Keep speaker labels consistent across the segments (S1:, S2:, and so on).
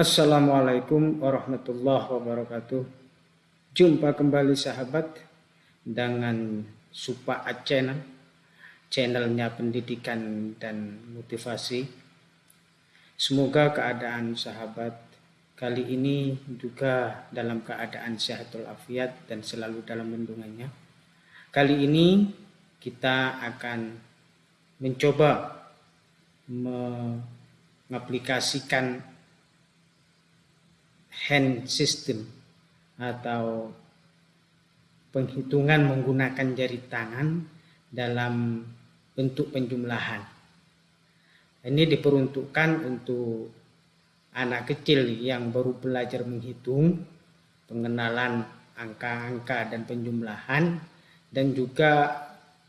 S1: Assalamualaikum warahmatullahi wabarakatuh. Jumpa kembali sahabat dengan Supa Channel, channelnya pendidikan dan motivasi. Semoga keadaan sahabat kali ini juga dalam keadaan sehat walafiat dan selalu dalam lindungannya. Kali ini kita akan mencoba mengaplikasikan hand system atau penghitungan menggunakan jari tangan dalam bentuk penjumlahan. Ini diperuntukkan untuk anak kecil yang baru belajar menghitung, pengenalan angka-angka dan penjumlahan, dan juga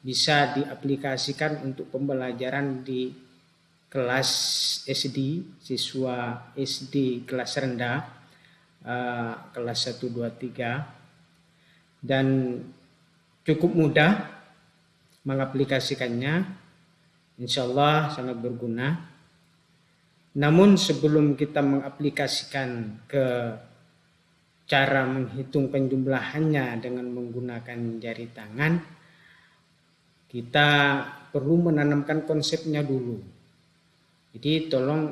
S1: bisa diaplikasikan untuk pembelajaran di kelas SD, siswa SD kelas rendah, uh, kelas 1, 2, 3, dan cukup mudah mengaplikasikannya, insya Allah sangat berguna. Namun sebelum kita mengaplikasikan ke cara menghitung penjumlahannya dengan menggunakan jari tangan, kita perlu menanamkan konsepnya dulu. Jadi tolong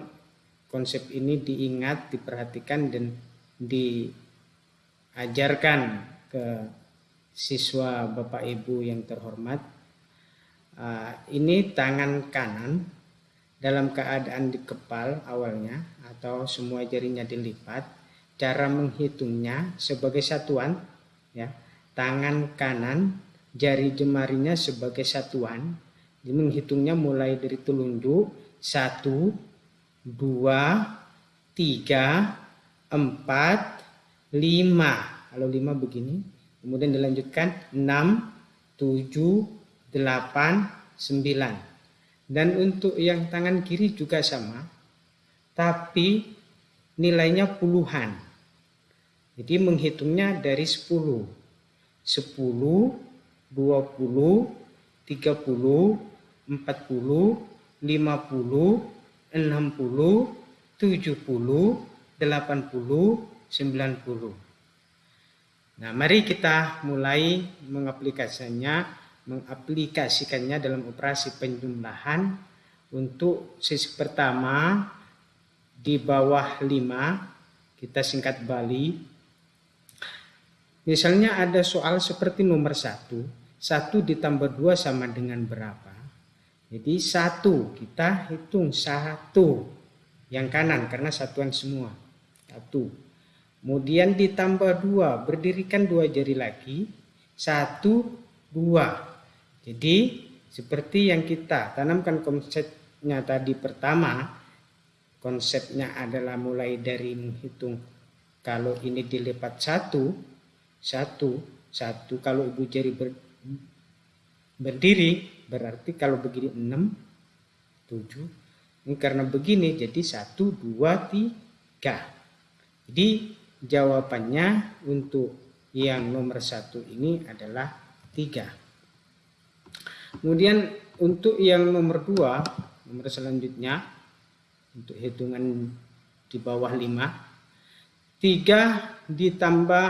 S1: konsep ini diingat, diperhatikan dan diajarkan ke siswa Bapak Ibu yang terhormat. Uh, ini tangan kanan dalam keadaan dikepal awalnya atau semua jarinya dilipat. Cara menghitungnya sebagai satuan ya. Tangan kanan jari jemarinya sebagai satuan. Jadi menghitungnya mulai dari telunjuk satu, dua, tiga, empat, lima. Kalau lima begini, kemudian dilanjutkan enam, tujuh, delapan, sembilan. Dan untuk yang tangan kiri juga sama, tapi nilainya puluhan. Jadi menghitungnya dari sepuluh. Sepuluh, dua puluh, tiga puluh, empat puluh, 50, 60, 70, 80, 90. Nah, mari kita mulai mengaplikasikannya, mengaplikasikannya dalam operasi penjumlahan untuk sisi pertama di bawah 5 kita singkat Bali. Misalnya ada soal seperti nomor 1, 1 ditambah 2 sama dengan berapa? Jadi satu, kita hitung satu yang kanan karena satuan semua. Satu. Kemudian ditambah dua, berdirikan dua jari lagi. Satu, dua. Jadi seperti yang kita tanamkan konsepnya tadi pertama, konsepnya adalah mulai dari menghitung kalau ini dilipat satu, satu, satu. Kalau ibu jari ber, berdiri, Berarti kalau begini 6, 7. Ini karena begini jadi 1, 2, 3. Jadi jawabannya untuk yang nomor satu ini adalah 3. Kemudian untuk yang nomor 2, nomor selanjutnya, untuk hitungan di bawah 5, 3 ditambah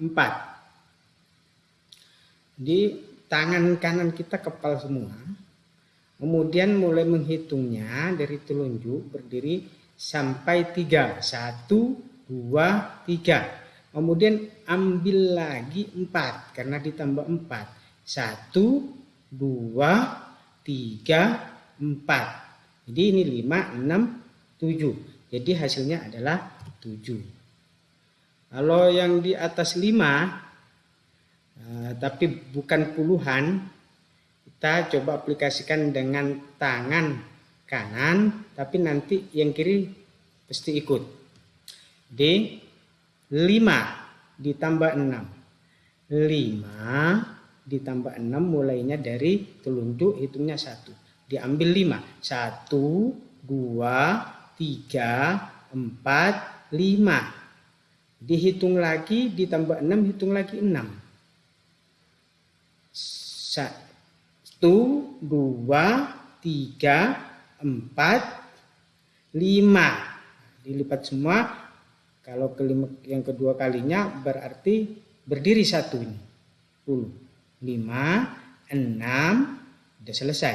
S1: 4. Di tangan kanan kita kepal semua. Kemudian mulai menghitungnya dari telunjuk berdiri sampai tiga. Satu, dua, tiga. Kemudian ambil lagi empat karena ditambah empat. Satu, dua, tiga, empat. Jadi ini lima, enam, tujuh. Jadi hasilnya adalah tujuh. Kalau yang di atas lima Eh, tapi bukan puluhan kita coba aplikasikan dengan tangan kanan tapi nanti yang kiri pasti ikut D 5 ditambah 6 5 ditambah 6 mulainya dari telunjuk hitungnya 1 diambil 5 1 2 3 4 5 dihitung lagi ditambah 6 hitung lagi 6 satu, dua, tiga, empat, lima. dilipat semua kalau kelima, yang kedua kalinya berarti berdiri satu ini. 10 5 6 sudah selesai.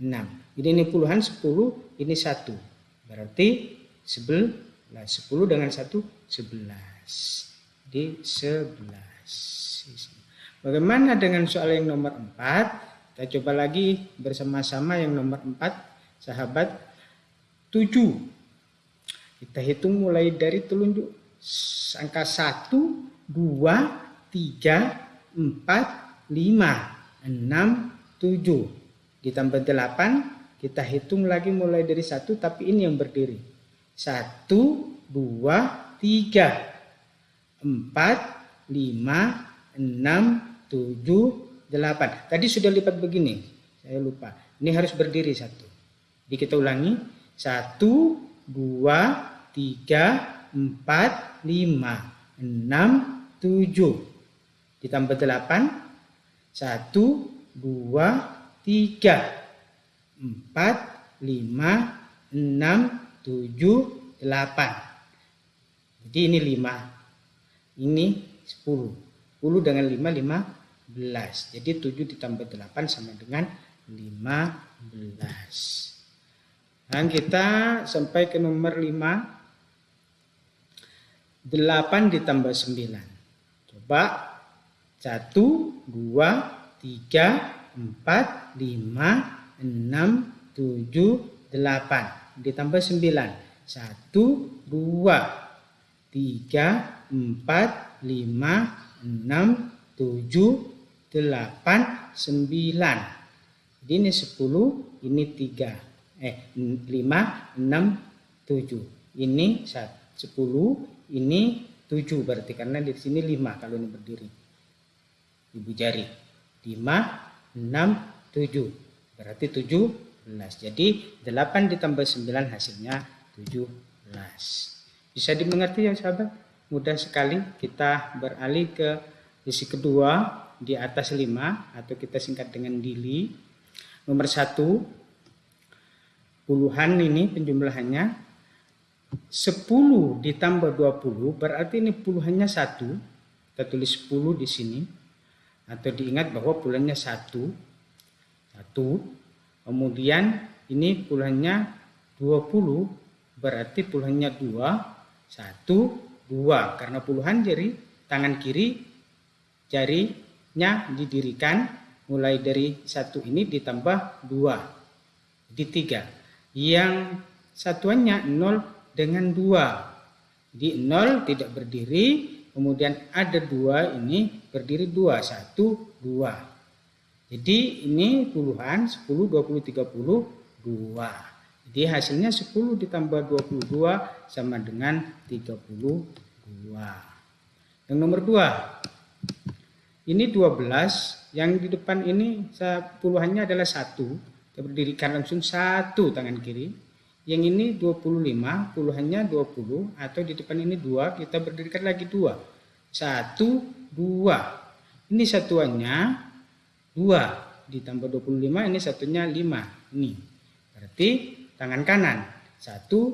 S1: 6 jadi ini puluhan 10 ini satu. Berarti 11 10 dengan satu 11 di 11 bagaimana dengan soal yang nomor 4 kita coba lagi bersama-sama yang nomor 4 sahabat 7 kita hitung mulai dari telunjuk angka 1, 2, 3, 4, 5, 6, 7. Ditambah 8, kita hitung lagi mulai dari 1 tapi ini yang berdiri. 1, 2, 3, 4, 5, 6, 7, 8. Tadi sudah lipat begini. Saya lupa. Ini harus berdiri satu. Jadi kita ulangi. 1, dua, tiga, empat, lima, enam, tujuh. Ditambah delapan, satu, dua, tiga, empat, lima, enam, tujuh, delapan. Jadi ini lima, ini sepuluh. Sepuluh dengan lima, lima belas. Jadi tujuh ditambah delapan sama dengan lima belas. Dan kita sampai ke nomor 5. 8 ditambah 9. Coba 1, 2, 3, 4, 5, 6, 7, 8. Ditambah 9. 1, 2, 3, 4, 5, 6, 7, 8, 9. Jadi ini 10, ini 3 eh 5 6 7 ini 10 ini 7 berarti karena di sini 5 kalau ini berdiri. Ibu jari. 5 6 7 berarti 17 jadi 8 ditambah 9 hasilnya 17 bisa dimengerti ya sahabat? Mudah sekali. Kita beralih ke sisi kedua di atas 5 atau kita singkat dengan dili. Nomor 1 puluhan ini penjumlahannya 10 ditambah 20 berarti ini puluhannya satu. Kita tulis 10 di sini. Atau diingat bahwa puluhannya satu satu. Kemudian ini puluhannya 20 berarti puluhannya dua satu dua. Karena puluhan jari tangan kiri jarinya didirikan mulai dari satu ini ditambah dua di tiga yang satuannya 0 dengan 2. Di 0 tidak berdiri, kemudian ada 2 ini berdiri 2, 1, 2. Jadi ini puluhan 10, 20, 30, 2. Jadi hasilnya 10 ditambah 22 sama dengan 32. Yang nomor 2. Ini 12, yang di depan ini puluhannya adalah 1 kita berdirikan langsung satu tangan kiri. Yang ini 25, puluhannya 20, atau di depan ini dua, kita berdirikan lagi dua. Satu, dua. Ini satuannya dua, ditambah 25, ini satunya lima. Ini, berarti tangan kanan. Satu,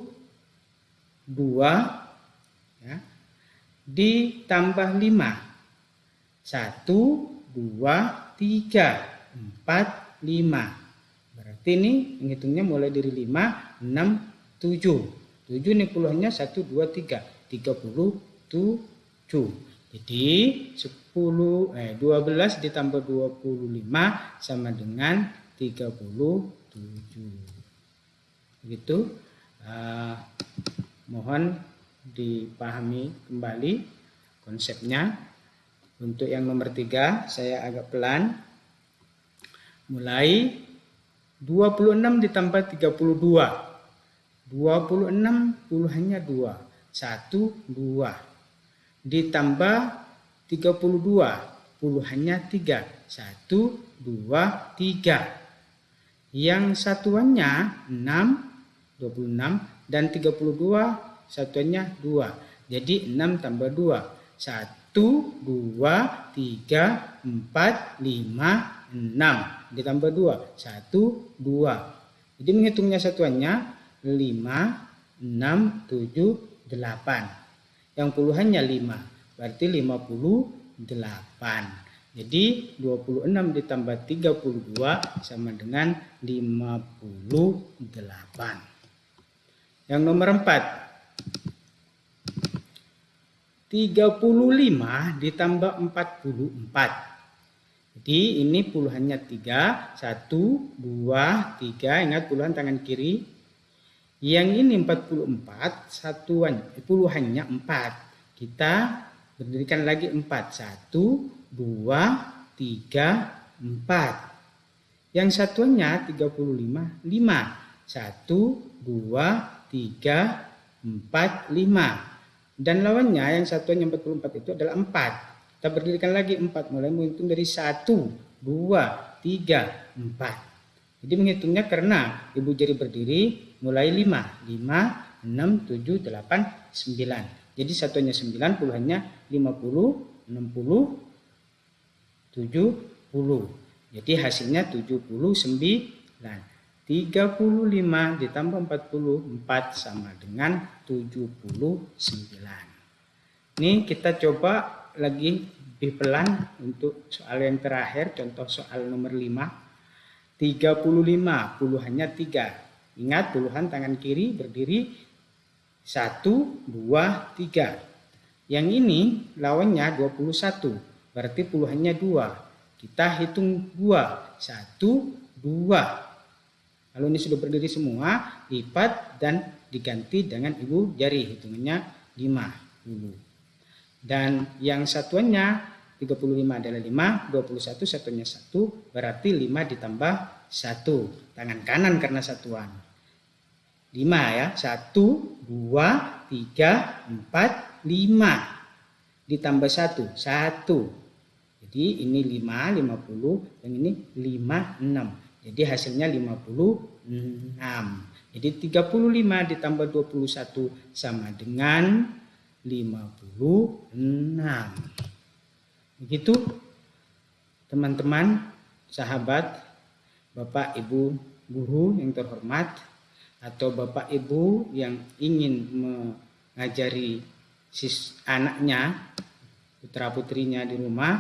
S1: dua, ya, ditambah lima. Satu, dua, tiga, empat, lima. Berarti ini menghitungnya mulai dari 5, 6, 7. 7 ini puluhannya 1, 2, 3. 37. Jadi 10, eh, 12 ditambah 25 sama dengan 37. Begitu. Uh, mohon dipahami kembali konsepnya. Untuk yang nomor 3 saya agak pelan. Mulai 26 ditambah 32. 26 puluhannya 2. 1, 2. Ditambah 32 puluhannya 3. 1, 2, 3. Yang satuannya 6, 26 dan 32 satuannya 2. Jadi 6 tambah 2. 1, 2, 3, 4, 5, 6 ditambah 2 1 2 jadi menghitungnya satuannya 5 6 6, 7, 8. Yang puluhannya 5, berarti 58. Jadi 26 ditambah 32 sama dengan 58. Yang nomor 4. 35 ditambah 44. Jadi ini puluhannya 3, 1, 2, 3, ingat puluhan tangan kiri. Yang ini 44, satuan, eh, puluhannya 4. Kita berdirikan lagi 4, 1, 2, 3, 4. Yang satuannya 35, 5. 1, 2, 3, 4, 5. Dan lawannya yang satuannya 44 itu adalah 4. Kita berdirikan lagi 4. Mulai menghitung dari 1, 2, 3, 4. Jadi menghitungnya karena ibu jari berdiri mulai 5. 5, 6, 7, 8, 9. Jadi satuannya 9, puluhannya 50, 60, 70. Jadi hasilnya 79. 35 ditambah 44 sama dengan 79. Ini kita coba lagi lebih pelan untuk soal yang terakhir, contoh soal nomor 5. 35, puluhannya 3. Ingat puluhan tangan kiri berdiri 1, 2, 3. Yang ini lawannya 21, berarti puluhannya 2. Kita hitung 2, 1, 2. Kalau ini sudah berdiri semua, lipat dan diganti dengan ibu jari. Hitungannya 50. Dan yang satuannya 35 adalah 5, 21 satunya 1, berarti 5 ditambah 1. Tangan kanan karena satuan. 5 ya, 1, 2, 3, 4, 5. Ditambah 1, 1. Jadi ini 5, 50, yang ini 5, 6. Jadi hasilnya 56. Jadi 35 ditambah 21 sama dengan 56. Begitu teman-teman, sahabat, Bapak Ibu guru yang terhormat atau Bapak Ibu yang ingin mengajari sis anaknya, putra putrinya di rumah,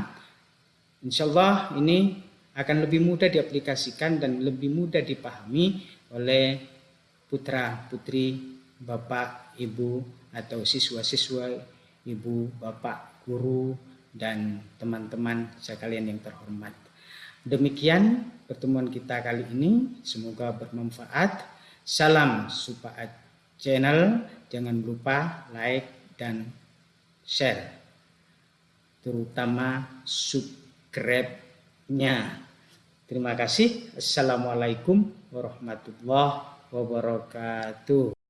S1: insya Allah ini akan lebih mudah diaplikasikan dan lebih mudah dipahami oleh putra putri Bapak Ibu atau siswa-siswa, ibu, bapak, guru, dan teman-teman sekalian yang terhormat. Demikian pertemuan kita kali ini, semoga bermanfaat. Salam Supaat Channel, jangan lupa like dan share, terutama subscribe-nya. Terima kasih. Assalamualaikum warahmatullahi wabarakatuh.